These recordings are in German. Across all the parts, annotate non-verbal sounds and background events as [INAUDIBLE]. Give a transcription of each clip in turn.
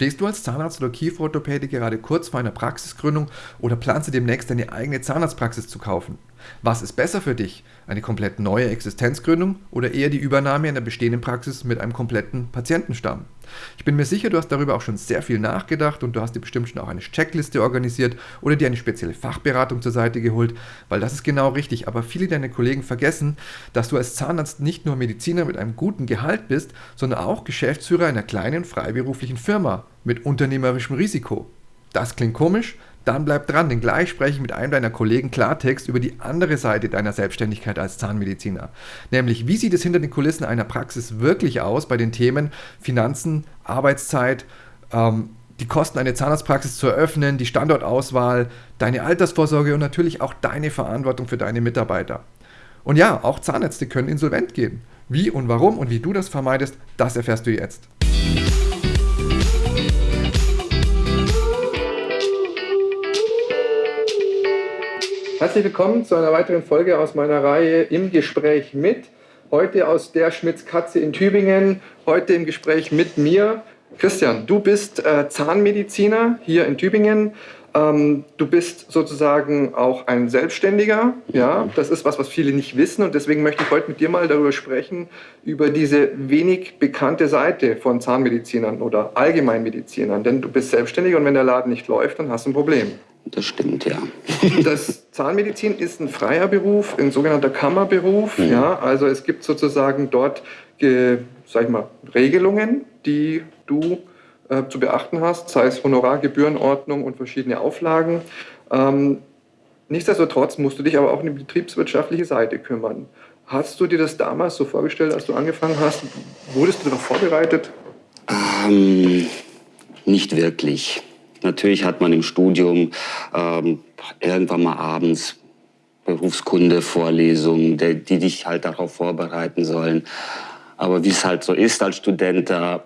Stehst du als Zahnarzt oder Kieferorthopäde gerade kurz vor einer Praxisgründung oder planst du demnächst deine eigene Zahnarztpraxis zu kaufen? Was ist besser für dich? Eine komplett neue Existenzgründung oder eher die Übernahme einer bestehenden Praxis mit einem kompletten Patientenstamm? Ich bin mir sicher, du hast darüber auch schon sehr viel nachgedacht und du hast dir bestimmt schon auch eine Checkliste organisiert oder dir eine spezielle Fachberatung zur Seite geholt, weil das ist genau richtig. Aber viele deiner Kollegen vergessen, dass du als Zahnarzt nicht nur Mediziner mit einem guten Gehalt bist, sondern auch Geschäftsführer einer kleinen freiberuflichen Firma mit unternehmerischem Risiko. Das klingt komisch, dann bleib dran, denn gleich spreche ich mit einem deiner Kollegen Klartext über die andere Seite deiner Selbstständigkeit als Zahnmediziner. Nämlich, wie sieht es hinter den Kulissen einer Praxis wirklich aus bei den Themen Finanzen, Arbeitszeit, ähm, die Kosten, eine Zahnarztpraxis zu eröffnen, die Standortauswahl, deine Altersvorsorge und natürlich auch deine Verantwortung für deine Mitarbeiter. Und ja, auch Zahnärzte können insolvent gehen. Wie und warum und wie du das vermeidest, das erfährst du jetzt. Herzlich willkommen zu einer weiteren Folge aus meiner Reihe Im Gespräch mit. Heute aus der Schmitz Katze in Tübingen. Heute im Gespräch mit mir. Christian, du bist äh, Zahnmediziner hier in Tübingen. Ähm, du bist sozusagen auch ein Selbstständiger. Ja, das ist was, was viele nicht wissen. Und deswegen möchte ich heute mit dir mal darüber sprechen, über diese wenig bekannte Seite von Zahnmedizinern oder Allgemeinmedizinern. Denn du bist selbstständig und wenn der Laden nicht läuft, dann hast du ein Problem. Das stimmt, ja. [LAUGHS] Das Zahnmedizin ist ein freier Beruf, ein sogenannter Kammerberuf. Mhm. Ja, also es gibt sozusagen dort, äh, sag ich mal, Regelungen, die du äh, zu beachten hast, sei es Honorar, Gebührenordnung und verschiedene Auflagen. Ähm, nichtsdestotrotz musst du dich aber auch um die betriebswirtschaftliche Seite kümmern. Hast du dir das damals so vorgestellt, als du angefangen hast? Wurdest du darauf vorbereitet? Ähm, nicht wirklich. Natürlich hat man im Studium ähm, irgendwann mal abends Berufskunde, Vorlesungen, die, die dich halt darauf vorbereiten sollen. Aber wie es halt so ist als Student, da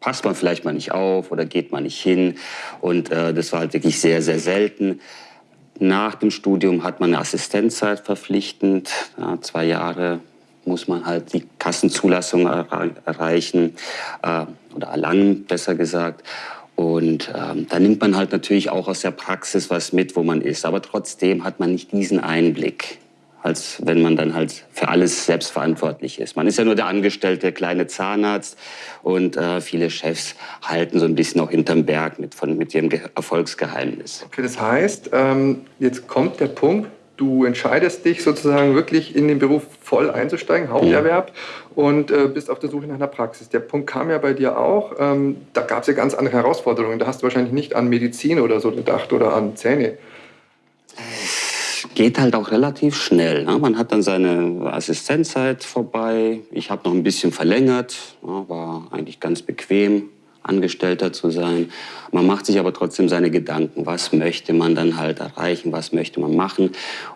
passt man vielleicht mal nicht auf oder geht man nicht hin. Und äh, das war halt wirklich sehr, sehr selten. Nach dem Studium hat man eine Assistenzzeit verpflichtend. Ja, zwei Jahre muss man halt die Kassenzulassung erreichen äh, oder erlangen, besser gesagt. Und ähm, da nimmt man halt natürlich auch aus der Praxis was mit, wo man ist. Aber trotzdem hat man nicht diesen Einblick, als wenn man dann halt für alles selbst verantwortlich ist. Man ist ja nur der angestellte kleine Zahnarzt und äh, viele Chefs halten so ein bisschen auch hinterm Berg mit, von, mit ihrem Ge Erfolgsgeheimnis. Okay, das heißt, ähm, jetzt kommt der Punkt, du entscheidest dich sozusagen wirklich in den Beruf voll einzusteigen, Haupterwerb, und äh, bist auf der Suche nach einer Praxis. Der Punkt kam ja bei dir auch. Ähm, da gab es ja ganz andere Herausforderungen. Da hast du wahrscheinlich nicht an Medizin oder so gedacht oder an Zähne. Geht halt auch relativ schnell. Ne? Man hat dann seine Assistenzzeit vorbei. Ich habe noch ein bisschen verlängert, ja, war eigentlich ganz bequem. Angestellter zu sein. Man macht sich aber trotzdem seine Gedanken, was möchte man dann halt erreichen, was möchte man machen.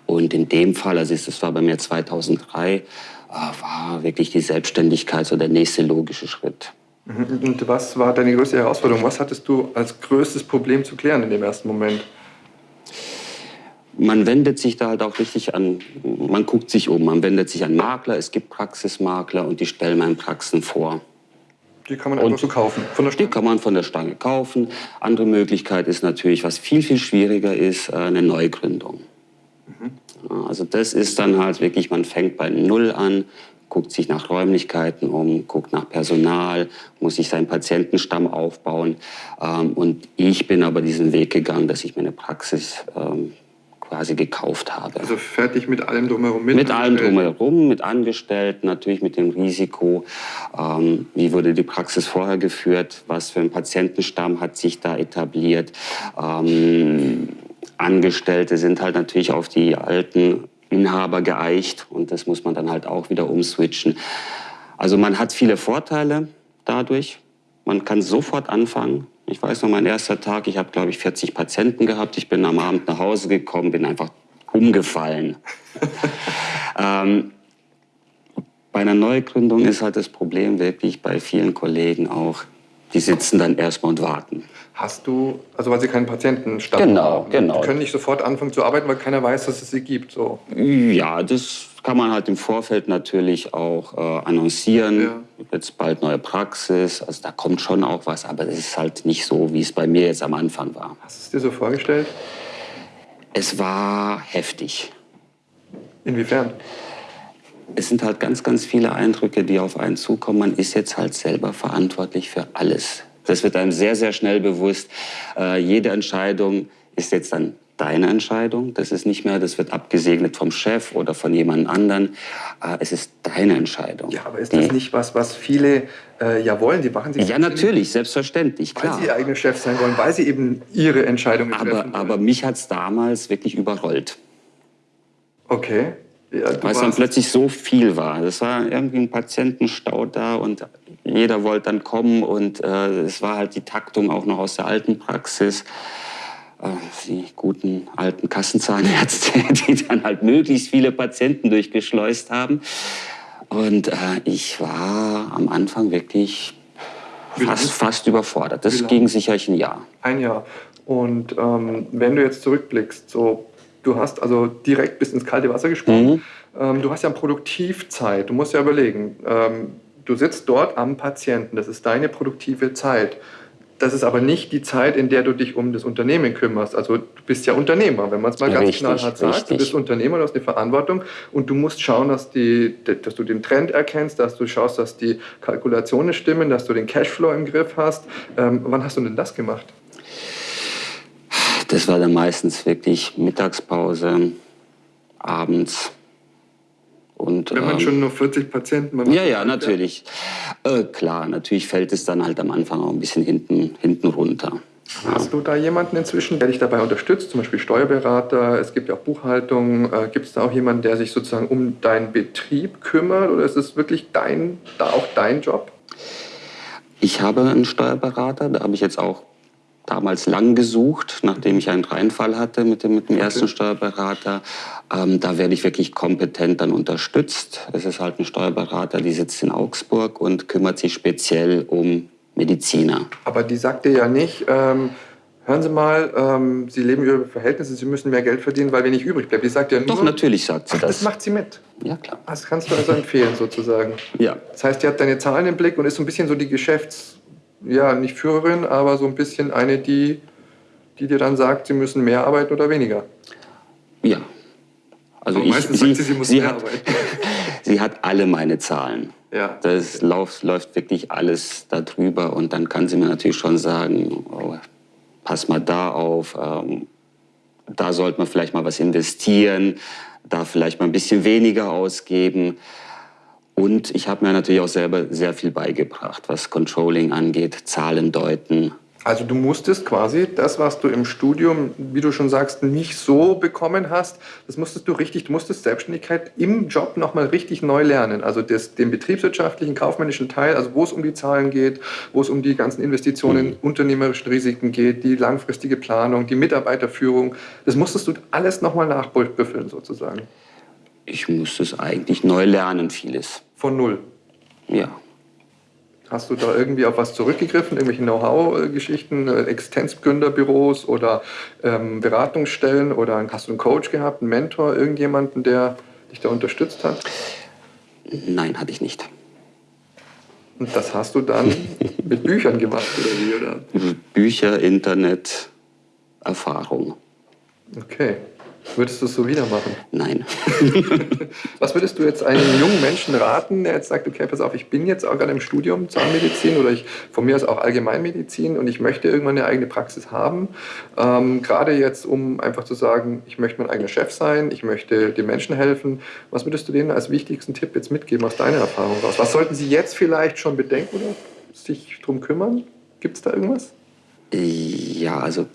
Und in dem Fall, also das war bei mir 2003, äh, war wirklich die Selbstständigkeit so der nächste logische Schritt. Mhm. Und was war deine größte Herausforderung? Was hattest du als größtes Problem zu klären in dem ersten Moment? man wendet sich da halt auch richtig an, man guckt sich um, man wendet sich an Makler, es gibt Praxismakler und die stellen meinen Praxen vor. Die kann man einfach so kaufen, von der Stange? Die kann man von der Stange kaufen. Andere Möglichkeit ist natürlich, was viel, viel schwieriger ist, äh, eine Neugründung. Mhm. Also das ist dann halt wirklich, man fängt bei Null an, guckt sich nach Räumlichkeiten um, guckt nach Personal, muss sich seinen Patientenstamm aufbauen. Ähm, und ich bin aber diesen Weg gegangen, dass ich mir eine Praxis ähm, quasi gekauft habe. Also fertig mit allem drumherum? Mit, mit allem drumherum, mit Angestellten, natürlich mit dem Risiko, ähm, wie wurde die Praxis vorher geführt, was für ein Patientenstamm hat sich da etabliert. Ähm, Angestellte sind halt natürlich auf die alten Inhaber geeicht und das muss man dann halt auch wieder umswitchen. Also man hat viele Vorteile dadurch. Man kann sofort anfangen. Ich weiß noch, mein erster Tag, ich habe, glaube ich, 40 Patienten gehabt. Ich bin am Abend nach Hause gekommen, bin einfach umgefallen. [LAUGHS] ähm, bei einer Neugründung ist halt das Problem wirklich bei vielen Kollegen auch, die sitzen dann erstmal und warten. Hast du, also weil sie keinen Patientenstamm genau, haben? Genau, Die können nicht sofort anfangen zu arbeiten, weil keiner weiß, dass es sie gibt. So. Ja, das kann man halt im Vorfeld natürlich auch äh, annoncieren. Ja. Jetzt bald neue Praxis. Also da kommt schon auch was, aber es ist halt nicht so, wie es bei mir jetzt am Anfang war. Hast du es dir so vorgestellt? Es war heftig. Inwiefern? Es sind halt ganz, ganz viele Eindrücke, die auf einen zukommen. Man ist jetzt halt selber verantwortlich für alles. Das wird einem sehr, sehr schnell bewusst. Äh, jede Entscheidung ist jetzt dann deine Entscheidung. Das ist nicht mehr, das wird abgesegnet vom Chef oder von jemand anderen. Äh, es ist deine Entscheidung. Ja, aber ist das Die- nicht was, was viele äh, ja wollen? Die machen sich Ja, natürlich, selbstverständlich, weil klar. sie ihr eigener Chef sein wollen, weil sie eben ihre Entscheidungen Aber, treffen wollen. aber mich hat es damals wirklich überrollt. okay. Ja, Weil es dann plötzlich so viel war. Es war irgendwie ein Patientenstau da und jeder wollte dann kommen und äh, es war halt die Taktung auch noch aus der alten Praxis. Äh, die guten alten Kassenzahnärzte, [LAUGHS] die dann halt möglichst viele Patienten durchgeschleust haben. Und äh, ich war am Anfang wirklich fast, fast überfordert. Das ging sicherlich ein Jahr. Ein Jahr. Und ähm, wenn du jetzt zurückblickst, so, du hast also direkt bis ins kalte Wasser gesprungen. Ähm, du hast ja Produktivzeit. Du musst ja überlegen, ähm, du sitzt dort am Patienten. Das ist deine produktive Zeit. Das ist aber nicht die Zeit, in der du dich um das Unternehmen kümmerst. Also du bist ja Unternehmer, wenn man es mal ganz Richtig, knallhart sagt. Du bist Unternehmer, du hast eine Verantwortung und du musst schauen, dass, die, dass du den Trend erkennst, dass du schaust, dass die Kalkulationen stimmen, dass du den Cashflow im Griff hast. Ähm, wann hast du denn das gemacht? Das war dann meistens wirklich Mittagspause, abends. Und, Wenn man ähm, schon nur 40 Patienten... Ja, ja, natürlich. Äh, klar, natürlich fällt es dann halt am Anfang auch ein bisschen hinten, hinten runter. Hast du da jemanden inzwischen, der dich dabei unterstützt, zum Beispiel Steuerberater, es gibt ja auch Buchhaltung, äh, gibt es da auch jemanden, der sich sozusagen um deinen Betrieb kümmert oder ist es wirklich dein, da auch dein Job? Ich habe einen Steuerberater, da habe ich jetzt auch damals lang gesucht, nachdem ich einen Reinfall hatte mit dem, mit dem ersten Steuerberater. Ähm, da werde ich wirklich kompetent dann unterstützt. Es ist halt ein Steuerberater, die sitzt in Augsburg und kümmert sich speziell um Mediziner. Aber die sagt dir ja nicht, ähm, hören Sie mal, ähm, Sie leben über Ihre Verhältnisse, Sie müssen mehr Geld verdienen, weil wenig übrig bleibt. Die sagt ja nur, Doch, natürlich sagt sie Ach, das das. macht sie mit. Ja, klar. Das kannst du also empfehlen sozusagen. Ja. Das heißt, die hat deine Zahlen im Blick und ist so ein bisschen so die Geschäfts-, ja, nicht Führerin, aber so ein bisschen eine, die, die dir dann sagt, sie müssen mehr arbeiten oder weniger. Ja. Also Aber ich, meistens sagt sie, sie muss sie, mehr hat, arbeiten. [LAUGHS] sie hat alle meine Zahlen. Ja. Das läuft, läuft wirklich alles darüber und dann kann sie mir natürlich schon sagen, oh, pass mal da auf, ähm, da sollte man vielleicht mal was investieren, da vielleicht mal ein bisschen weniger ausgeben. Und ich habe mir natürlich auch selber sehr viel beigebracht, was Controlling angeht, Zahlen deuten. Also du musstest quasi das, was du im Studium, wie du schon sagst, nicht so bekommen hast, das musstest du richtig, du musstest Selbstständigkeit im Job nochmal richtig neu lernen. Also das, den betriebswirtschaftlichen, kaufmännischen Teil, also wo es um die Zahlen geht, wo es um die ganzen Investitionen, unternehmerischen Risiken geht, die langfristige Planung, die Mitarbeiterführung, das musstest du alles nochmal nachbüffeln sozusagen. Ich musste es eigentlich neu lernen, vieles. Von null. Ja. Hast du da irgendwie auf was zurückgegriffen, irgendwelche Know-how-Geschichten, äh, Existenzgründerbüros oder ähm, Beratungsstellen oder hast du einen Coach gehabt, einen Mentor, irgendjemanden, der dich da unterstützt hat? Nein, hatte ich nicht. Und das hast du dann [LAUGHS] mit Büchern gemacht oder wie? Oder? Bücher, Internet, Erfahrung. Okay. Würdest du es so wieder machen? Nein. [LAUGHS] Was würdest du jetzt einem jungen Menschen raten, der jetzt sagt, okay, pass auf, ich bin jetzt auch gerade im Studium Zahnmedizin oder ich von mir aus auch Allgemeinmedizin und ich möchte irgendwann eine eigene Praxis haben. Ähm, gerade jetzt, um einfach zu sagen, ich möchte mein eigener Chef sein, ich möchte den Menschen helfen. Was würdest du denen als wichtigsten Tipp jetzt mitgeben aus deiner Erfahrung raus? Was sollten sie jetzt vielleicht schon bedenken oder sich drum kümmern? Gibt es da irgendwas? Ja, also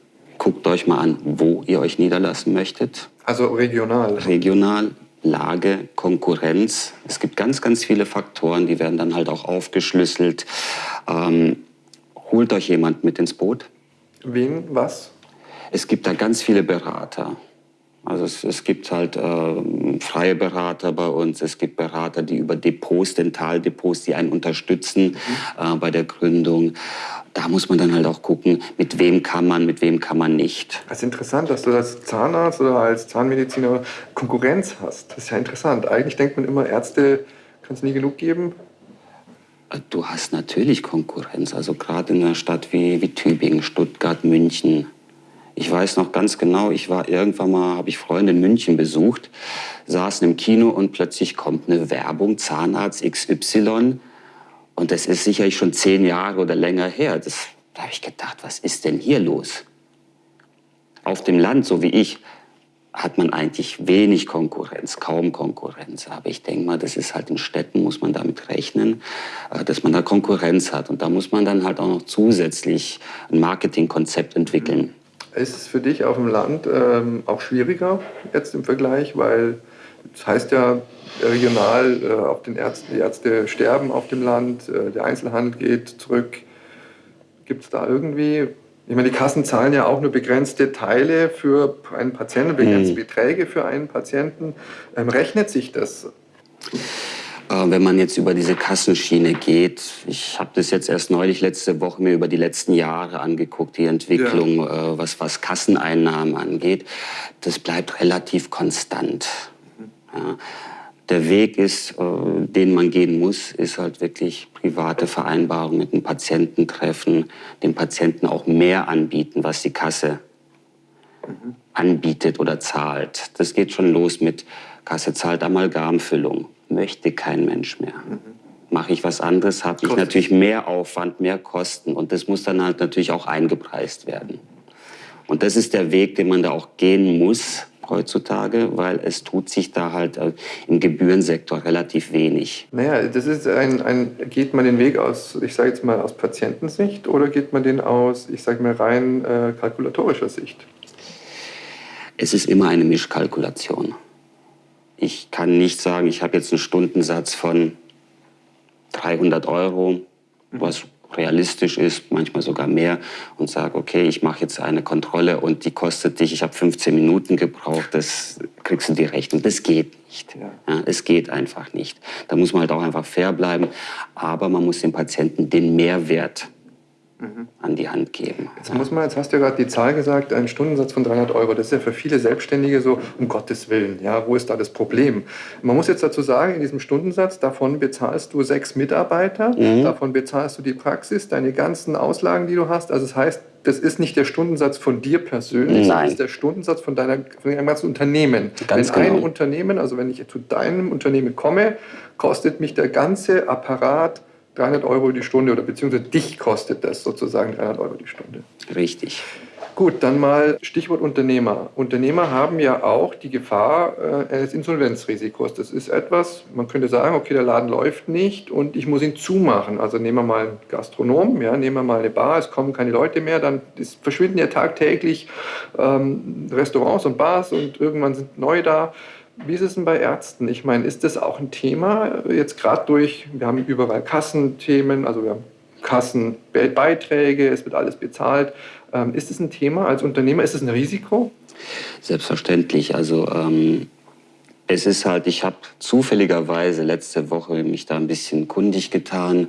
guckt euch mal an, wo ihr euch niederlassen möchtet. Also regional. Regional, Lage, Konkurrenz. Es gibt ganz, ganz viele Faktoren, die werden dann halt auch aufgeschlüsselt. Ähm, holt euch jemand mit ins Boot. Wen, was? Es gibt da ganz viele Berater. Also es, es gibt halt äh, freie Berater bei uns, es gibt Berater, die über Depots, Dentaldepots, die einen unterstützen mhm. äh, bei der Gründung. Da muss man dann halt auch gucken, mit wem kann man, mit wem kann man nicht. Das ist interessant, dass du als Zahnarzt oder als Zahnmediziner Konkurrenz hast. Das ist ja interessant. Eigentlich denkt man immer, Ärzte kann es nie genug geben. Du hast natürlich Konkurrenz. Also gerade in einer Stadt wie, wie Tübingen, Stuttgart, München, ich weiß noch ganz genau, ich war irgendwann mal, habe ich Freunde in München besucht, saßen im Kino und plötzlich kommt eine Werbung, Zahnarzt XY. Und das ist sicherlich schon zehn Jahre oder länger her. Das, da habe ich gedacht, was ist denn hier los? Auf dem Land, so wie ich, hat man eigentlich wenig Konkurrenz, kaum Konkurrenz. Aber ich denke mal, das ist halt in Städten, muss man damit rechnen, äh, dass man da Konkurrenz hat. Und da muss man dann halt auch noch zusätzlich ein Marketingkonzept entwickeln. Ist es für dich auf dem Land ähm, auch schwieriger jetzt im Vergleich, weil das heißt ja regional, äh, auch den Ärzten, die Ärzte sterben auf dem Land, äh, der Einzelhandel geht zurück. Gibt es da irgendwie, ich meine, die Kassen zahlen ja auch nur begrenzte Teile für einen Patienten, begrenzte hm. Beträge für einen Patienten. Ähm, rechnet sich das? Äh, wenn man jetzt über diese Kassenschiene geht, ich habe das jetzt erst neulich letzte Woche mir über die letzten Jahre angeguckt, die Entwicklung, ja. Äh, was, was Kasseneinnahmen angeht, das bleibt relativ konstant. Ja. Der Weg ist, äh, den man gehen muss, ist halt wirklich private Vereinbarungen mit dem Patienten treffen, dem Patienten auch mehr anbieten, was die Kasse mhm. anbietet oder zahlt. Das geht schon los mit Kasse zahlt Amalgamfüllung möchte kein Mensch mehr. Mhm. Mache ich was anderes, habe ich natürlich mehr Aufwand, mehr Kosten und das muss dann halt natürlich auch eingepreist werden. Und das ist der Weg, den man da auch gehen muss heutzutage, weil es tut sich da halt äh, im Gebührensektor relativ wenig. Naja, das ist ein, ein geht man den Weg aus, ich sage jetzt mal aus Patientensicht oder geht man den aus, ich sage mal rein äh, kalkulatorischer Sicht? Es ist immer eine Mischkalkulation. Ich kann nicht sagen, ich habe jetzt einen Stundensatz von 300 Euro, was realistisch ist, manchmal sogar mehr, und sage, okay, ich mache jetzt eine Kontrolle und die kostet dich, ich habe 15 Minuten gebraucht, das kriegst du die Rechnung. Das geht nicht. Ja. Ja, es geht einfach nicht. Da muss man halt auch einfach fair bleiben, aber man muss dem Patienten den Mehrwert mhm. an die Hand geben. Jetzt muss man, jetzt hast du ja gerade die Zahl gesagt, ein Stundensatz von 300 Euro. Das ist ja für viele Selbstständige so, um Gottes Willen, ja, wo ist da das Problem? Man muss jetzt dazu sagen, in diesem Stundensatz, davon bezahlst du sechs Mitarbeiter, mhm. davon bezahlst du die Praxis, deine ganzen Auslagen, die du hast. Also das heißt, das ist nicht der Stundensatz von dir persönlich, sondern das ist der Stundensatz von, deiner, von deinem ganzen Unternehmen. Ganz wenn genau. ein Unternehmen, also wenn ich zu deinem Unternehmen komme, kostet mich der ganze Apparat 300 Euro die Stunde oder beziehungsweise dich kostet das sozusagen 300 Euro die Stunde. Richtig. Gut, dann mal Stichwort Unternehmer. Unternehmer haben ja auch die Gefahr äh, eines Insolvenzrisikos. Das ist etwas, man könnte sagen, okay, der Laden läuft nicht und ich muss ihn zumachen. Also nehmen wir mal einen Gastronom, ja, nehmen wir mal eine Bar, es kommen keine Leute mehr, dann verschwinden ja tagtäglich ähm, Restaurants und Bars und irgendwann sind neue da. Wie ist es denn bei Ärzten? Ich meine, ist das auch ein Thema jetzt gerade durch, wir haben überall Kassenthemen, also wir haben Kassenbeiträge, es wird alles bezahlt. Ähm, ist es ein Thema als Unternehmer? Ist es ein Risiko? Selbstverständlich. Also ähm, es ist halt, ich habe zufälligerweise letzte Woche mich da ein bisschen kundig getan.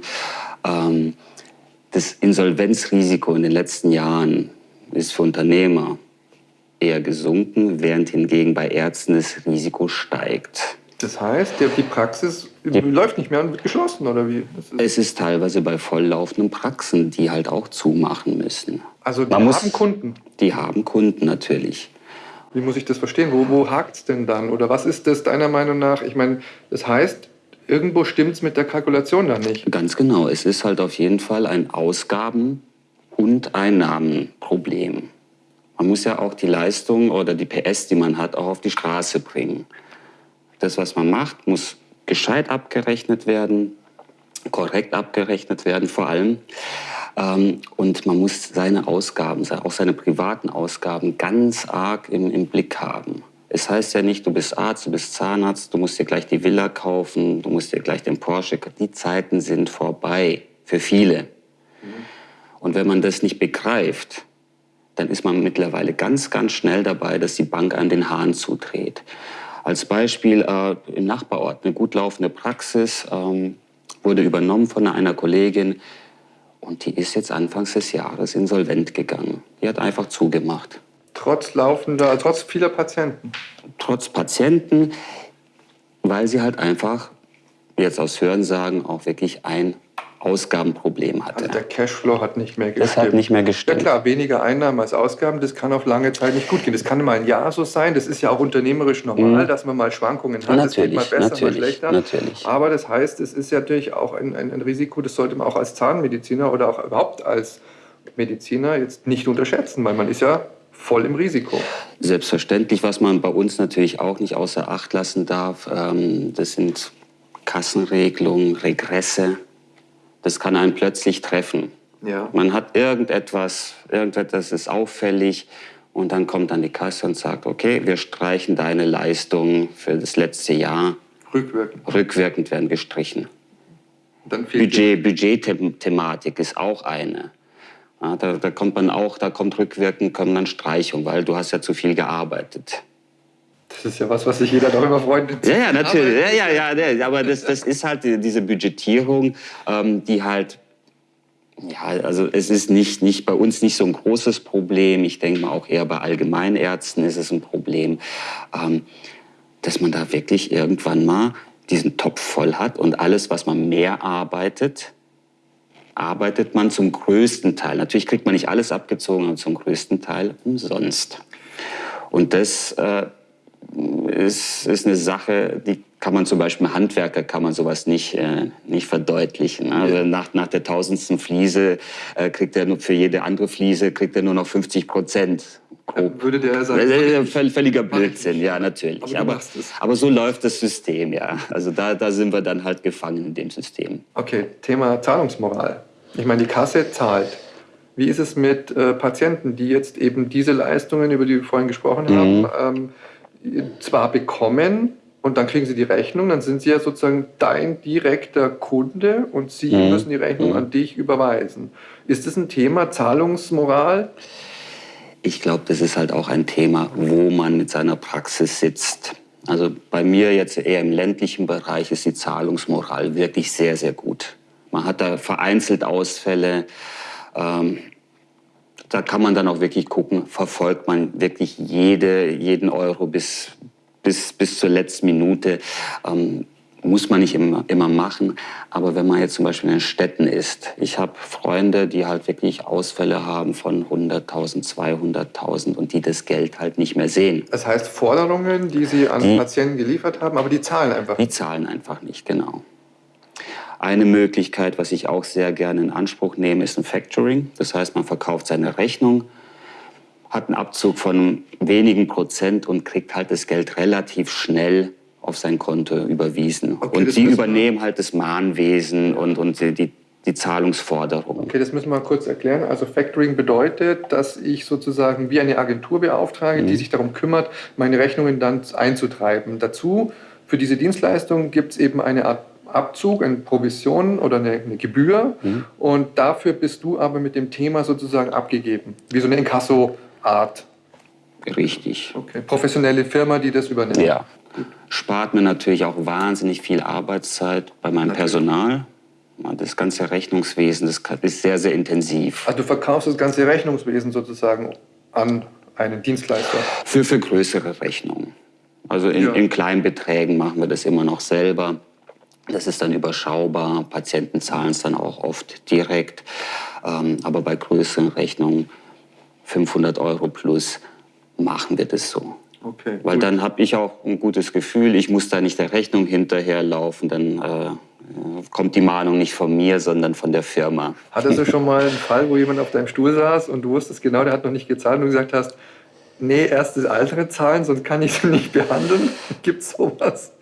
Ähm, das Insolvenzrisiko in den letzten Jahren ist für Unternehmer eher gesunken, während hingegen bei Ärzten das Risiko steigt. Das heißt, die Praxis die, läuft nicht mehr und wird geschlossen, oder wie? Ist es ist teilweise bei volllaufenden Praxen, die halt auch zumachen müssen. Also die Man haben muss, Kunden? Die haben Kunden natürlich. Wie muss ich das verstehen? Wo, wo hakt es denn dann? Oder was ist das deiner Meinung nach? Ich meine, das heißt, irgendwo stimmt es mit der Kalkulation dann nicht. Ganz genau. Es ist halt auf jeden Fall ein Ausgaben- und Einnahmenproblem. Man muss ja auch die Leistung oder die PS, die man hat, auch auf die Straße bringen. Das, was man macht, muss gescheit abgerechnet werden, korrekt abgerechnet werden vor allem. Ähm, und man muss seine Ausgaben, auch seine privaten Ausgaben, ganz arg im, im Blick haben. Es heißt ja nicht, du bist Arzt, du bist Zahnarzt, du musst dir gleich die Villa kaufen, du musst dir gleich den Porsche. Die Zeiten sind vorbei für viele. Und wenn man das nicht begreift, dann ist man mittlerweile ganz, ganz schnell dabei, dass die Bank an den Hahn zudreht. Als Beispiel äh, im Nachbarort eine gut laufende Praxis ähm, wurde übernommen von einer Kollegin und die ist jetzt anfangs des Jahres insolvent gegangen. Die hat einfach zugemacht. Trotz laufender, trotz vieler Patienten? Trotz Patienten, weil sie halt einfach, jetzt aus Hörensagen, auch wirklich ein Ausgabenproblem hatte. Also der Cashflow hat nicht mehr gestimmt. Das hat nicht mehr gestimmt. Ja klar, weniger Einnahmen als Ausgaben, das kann auf lange Zeit nicht gut gehen. Das kann mal ein Jahr so sein, das ist ja auch unternehmerisch normal, mhm. dass man mal Schwankungen hat. Natürlich, das geht mal besser, mal schlechter. Natürlich. Aber das heißt, es ist ja natürlich auch ein, ein, ein Risiko, das sollte man auch als Zahnmediziner oder auch überhaupt als Mediziner jetzt nicht unterschätzen, weil man ist ja voll im Risiko. Selbstverständlich, was man bei uns natürlich auch nicht außer Acht lassen darf, ähm, das sind Kassenregelungen, Regresse. Das kann einen plötzlich treffen. Ja. Man hat irgendetwas, irgendetwas ist auffällig und dann kommt dann die Kasse und sagt, okay, wir streichen deine Leistung für das letzte Jahr. Rückwirkend. Rückwirkend werden gestrichen. Budget, Budgetthematik ist auch eine. Ja, da, da, kommt man auch, da kommt rückwirkend, kommt dann Streichung, weil du hast ja zu viel gearbeitet. Das ist ja was, was sich jeder darüber freut. Ja, ja, natürlich. Ja, ja, ja, aber das, das ist halt diese Budgetierung, ähm, die halt ja, also es ist nicht, nicht bei uns nicht so ein großes Problem. Ich denke mal auch eher bei Allgemeinärzten ist es ein Problem, ähm, dass man da wirklich irgendwann mal diesen Topf voll hat und alles, was man mehr arbeitet, arbeitet man zum größten Teil. Natürlich kriegt man nicht alles abgezogen, aber zum größten Teil umsonst. Und das äh, ist, ist eine Sache, die kann man zum Beispiel Handwerker kann man sowas nicht, äh, nicht verdeutlichen. Also nach, nach der tausendsten Fliese äh, kriegt er nur für jede andere Fliese kriegt er nur noch 50 Prozent. Würde der sagen, völliger Blödsinn, ja, natürlich. Aber, aber, aber, so läuft das System, ja. Also da, da sind wir dann halt gefangen in dem System. Okay, Thema Zahlungsmoral. Ich meine, die Kasse zahlt. Wie ist es mit äh, Patienten, die jetzt eben diese Leistungen, über die wir vorhin gesprochen mhm. haben, ähm, zwar bekommen und dann kriegen sie die Rechnung, dann sind sie ja sozusagen dein direkter Kunde und sie mhm. müssen die Rechnung mhm. an dich überweisen. Ist das ein Thema Zahlungsmoral? Ich glaube, das ist halt auch ein Thema, wo man mit seiner Praxis sitzt. Also bei mir jetzt eher im ländlichen Bereich ist die Zahlungsmoral wirklich sehr, sehr gut. Man hat da vereinzelt Ausfälle. Ähm, da kann man dann auch wirklich gucken, verfolgt man wirklich jede, jeden Euro bis, bis, bis zur letzten Minute. Ähm, muss man nicht immer, immer machen. Aber wenn man jetzt zum Beispiel in den Städten ist, ich habe Freunde, die halt wirklich Ausfälle haben von 100.000, 200.000 und die das Geld halt nicht mehr sehen. Das heißt Forderungen, die sie an die, Patienten geliefert haben, aber die zahlen einfach nicht. Die zahlen einfach nicht, genau. Eine Möglichkeit, was ich auch sehr gerne in Anspruch nehme, ist ein Factoring. Das heißt, man verkauft seine Rechnung, hat einen Abzug von wenigen Prozent und kriegt halt das Geld relativ schnell auf sein Konto überwiesen. Okay, und die übernehmen halt das Mahnwesen und, und die, die Zahlungsforderung. Okay, das müssen wir mal kurz erklären. Also Factoring bedeutet, dass ich sozusagen wie eine Agentur beauftrage, mhm. die sich darum kümmert, meine Rechnungen dann einzutreiben. Dazu, für diese Dienstleistung gibt es eben eine Art Abzug, eine Provision oder eine, eine Gebühr. Mhm. Und dafür bist du aber mit dem Thema sozusagen abgegeben. Wie so eine Inkasso-Art. Richtig. Okay. Professionelle Firma, die das übernimmt. Ja, spart mir natürlich auch wahnsinnig viel Arbeitszeit bei meinem natürlich. Personal. Das ganze Rechnungswesen, das ist sehr, sehr intensiv. Also du verkaufst das ganze Rechnungswesen sozusagen an einen Dienstleister? Für, für größere Rechnungen. Also in, ja. in kleinen Beträgen machen wir das immer noch selber. Das ist dann überschaubar. Patienten zahlen es dann auch oft direkt. Ähm, aber bei größeren Rechnungen, 500 Euro plus, machen wir das so. Okay, Weil gut. dann habe ich auch ein gutes Gefühl, ich muss da nicht der Rechnung hinterherlaufen, dann äh, kommt die Mahnung nicht von mir, sondern von der Firma. Hattest du [LAUGHS] schon mal einen Fall, wo jemand auf deinem Stuhl saß und du wusstest genau, der hat noch nicht gezahlt und du gesagt hast, nee, erst das Altere zahlen, sonst kann ich sie [LAUGHS] nicht behandeln? Gibt es sowas?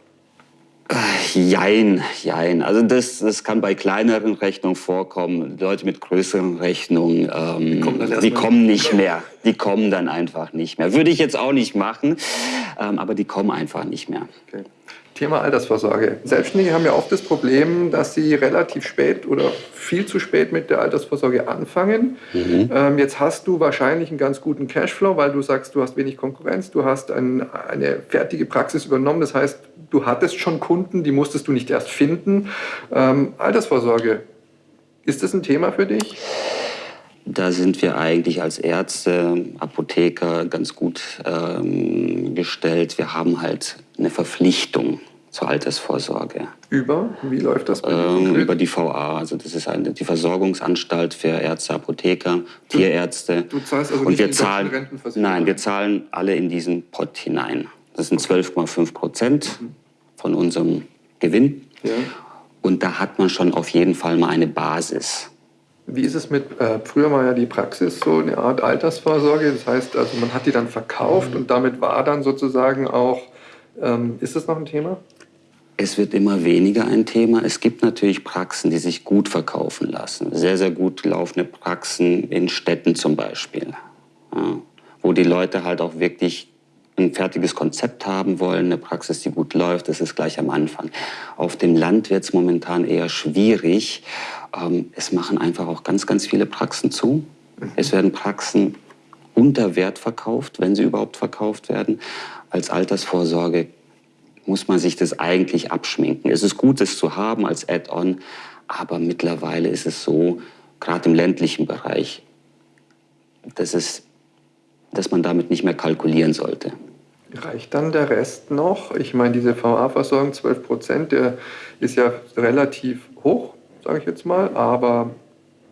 Jein, jein. Also das, das kann bei kleineren Rechnungen vorkommen. Leute mit größeren Rechnungen, ähm, die, kommen, die kommen, nicht mehr. Die kommen dann einfach nicht mehr. Würde ich jetzt auch nicht machen, ähm, aber die kommen einfach nicht mehr. Okay. Thema Altersvorsorge. Selbstständige haben ja oft das Problem, dass sie relativ spät oder viel zu spät mit der Altersvorsorge anfangen. Mhm. Ähm, jetzt hast du wahrscheinlich einen ganz guten Cashflow, weil du sagst, du hast wenig Konkurrenz, du hast ein, eine fertige Praxis übernommen. Das heißt, du hattest schon Kunden, die musstest du nicht erst finden. Ähm, Altersvorsorge, ist das ein Thema für dich? Da sind wir eigentlich als Ärzte, Apotheker ganz gut ähm, gestellt. Wir haben halt eine Verpflichtung zur Altersvorsorge. Über? Wie läuft das bei ähm, Über die VA. Also das ist eine, die Versorgungsanstalt für Ärzte, Apotheker, du, Tierärzte. Du zahlst also Und nicht wir zahlen, Nein, wir zahlen alle in diesen Pot hinein. Das sind 12,5 Prozent mhm. von unserem Gewinn. Ja. Und da hat man schon auf jeden Fall mal eine Basis. Wie ist es mit, äh, früher war ja die Praxis so eine Art Altersvorsorge, das heißt, also man hat die dann verkauft und damit war dann sozusagen auch, ähm, ist das noch ein Thema? Es wird immer weniger ein Thema. Es gibt natürlich Praxen, die sich gut verkaufen lassen. Sehr, sehr gut laufende Praxen in Städten zum Beispiel, ja, wo die Leute halt auch wirklich ein fertiges Konzept haben wollen, eine Praxis, die gut läuft, das ist gleich am Anfang. Auf dem Land wird es momentan eher schwierig. Ähm, es machen einfach auch ganz, ganz viele Praxen zu. Es werden Praxen unter Wert verkauft, wenn sie überhaupt verkauft werden. Als Altersvorsorge muss man sich das eigentlich abschminken. Es ist gut, es zu haben als Add-on, aber mittlerweile ist es so, gerade im ländlichen Bereich, dass es dass man damit nicht mehr kalkulieren sollte. Reicht dann der Rest noch? Ich meine, diese VA-Versorgung 12 Prozent, der ist ja relativ hoch, sage ich jetzt mal. Aber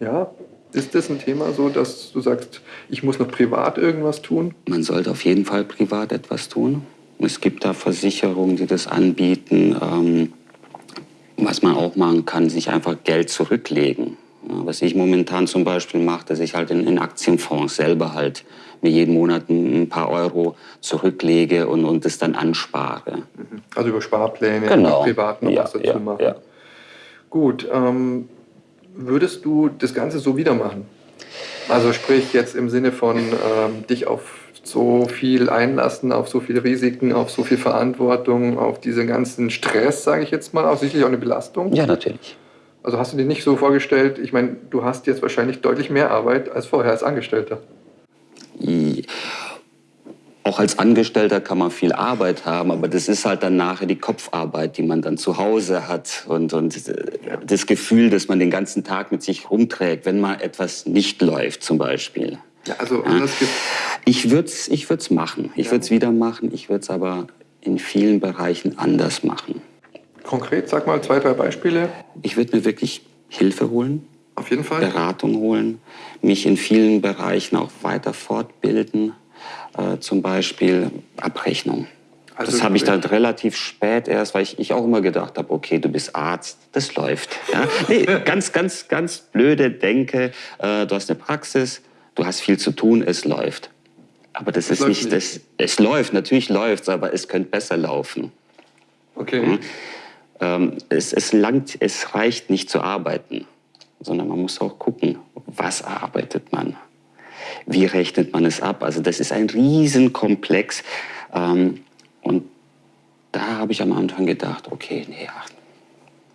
ja, ist das ein Thema so, dass du sagst, ich muss noch privat irgendwas tun? Man sollte auf jeden Fall privat etwas tun. Es gibt da Versicherungen, die das anbieten. Ähm, was man auch machen kann, sich einfach Geld zurücklegen. Was ich momentan zum Beispiel mache, dass ich halt in, in Aktienfonds selber halt mir jeden Monat ein paar Euro zurücklege und, und das dann anspare. Mhm. Also über Sparpläne, genau. privat noch ja, was dazu ja, machen. Ja. Gut, ähm, würdest du das Ganze so wieder machen? Also sprich jetzt im Sinne von ähm, dich auf so viel einlassen, auf so viele Risiken, auf so viel Verantwortung, auf diesen ganzen Stress, sage ich jetzt mal, auch sicherlich auch eine Belastung? Ja, natürlich. Also hast du dir nicht so vorgestellt, ich meine, du hast jetzt wahrscheinlich deutlich mehr Arbeit als vorher als Angestellter. Auch als Angestellter kann man viel Arbeit haben, aber das ist halt dann nachher die Kopfarbeit, die man dann zu Hause hat und, und äh, das Gefühl, dass man den ganzen Tag mit sich rumträgt, wenn mal etwas nicht läuft zum Beispiel. Ja, also anders ja. Ich würde es ich würd's machen. Ich ja. würde es wieder machen. Ich würde es aber in vielen Bereichen anders machen. Konkret, sag mal zwei, drei Beispiele. Ich würde mir wirklich Hilfe holen. Auf jeden Fall. Beratung holen, mich in vielen Bereichen auch weiter fortbilden, äh, zum Beispiel Abrechnung. Also das habe ich dann relativ spät erst, weil ich, ich auch immer gedacht habe, okay, du bist Arzt, das läuft. Ja? [LAUGHS] Nee, ganz, ganz, ganz blöde Denke, äh, du hast eine Praxis, du hast viel zu tun, es läuft. Aber das, das ist nicht, nicht, das, es läuft, natürlich läuft es, aber es könnte besser laufen. Okay. Mhm. Ähm, es, es, langt, es reicht nicht zu arbeiten, sondern man muss auch gucken, was arbeitet man, wie rechnet man es ab. Also das ist ein Riesenkomplex. Ähm, und da habe ich am Anfang gedacht, okay, nee, ach,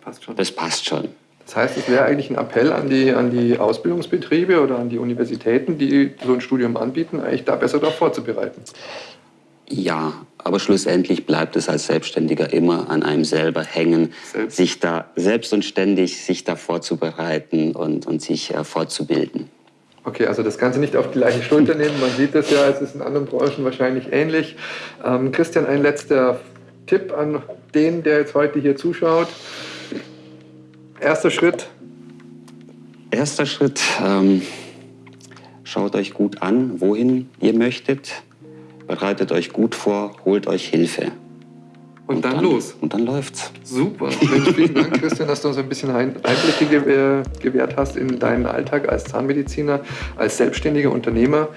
passt schon. das passt schon. Das heißt, es wäre eigentlich ein Appell an die, an die Ausbildungsbetriebe oder an die Universitäten, die so ein Studium anbieten, eigentlich da besser darauf vorzubereiten. Ja, aber schlussendlich bleibt es als Selbstständiger immer an einem selber hängen, selbst. sich da selbst und ständig sich da vorzubereiten und, und sich äh, fortzubilden. Okay, also das Ganze nicht auf die gleiche Schulter [LAUGHS] nehmen. Man sieht das ja, es ist in anderen Branchen wahrscheinlich ähnlich. Ähm, Christian, ein letzter Tipp an den, der jetzt heute hier zuschaut. Erster Schritt. Erster Schritt, ähm, schaut euch gut an, wohin ihr möchtet bereitet euch gut vor, holt euch Hilfe. Und, und dann, dann, los. Und dann läuft's. Super. [LAUGHS] Mensch, vielen Dank, Christian, dass du uns ein bisschen Einblicke gewährt hast in deinen Alltag als Zahnmediziner, als selbstständiger Unternehmer.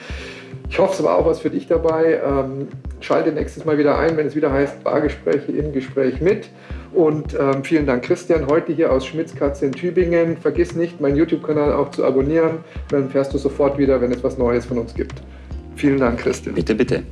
Ich hoffe, es war auch was für dich dabei. Ähm, schalte nächstes Mal wieder ein, wenn es wieder heißt Bargespräche im Gespräch mit. Und ähm, vielen Dank, Christian, heute hier aus Schmitzkatze in Tübingen. Vergiss nicht, meinen YouTube-Kanal auch zu abonnieren. Dann fährst du sofort wieder, wenn es was Neues von uns gibt. Vielen Dank, Christian. Bitte, bitte.